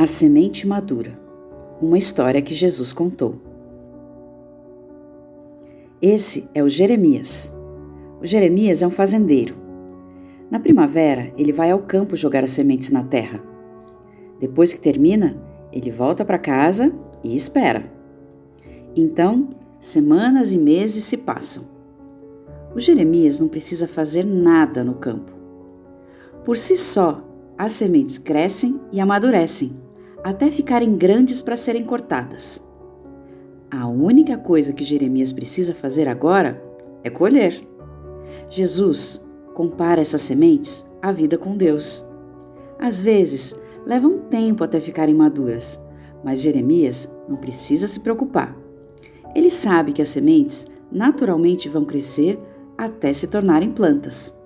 A semente madura. Uma história que Jesus contou. Esse é o Jeremias. O Jeremias é um fazendeiro. Na primavera, ele vai ao campo jogar as sementes na terra. Depois que termina, ele volta para casa e espera. Então, semanas e meses se passam. O Jeremias não precisa fazer nada no campo. Por si só, as sementes crescem e amadurecem até ficarem grandes para serem cortadas. A única coisa que Jeremias precisa fazer agora é colher. Jesus compara essas sementes à vida com Deus. Às vezes, leva um tempo até ficarem maduras, mas Jeremias não precisa se preocupar. Ele sabe que as sementes naturalmente vão crescer até se tornarem plantas.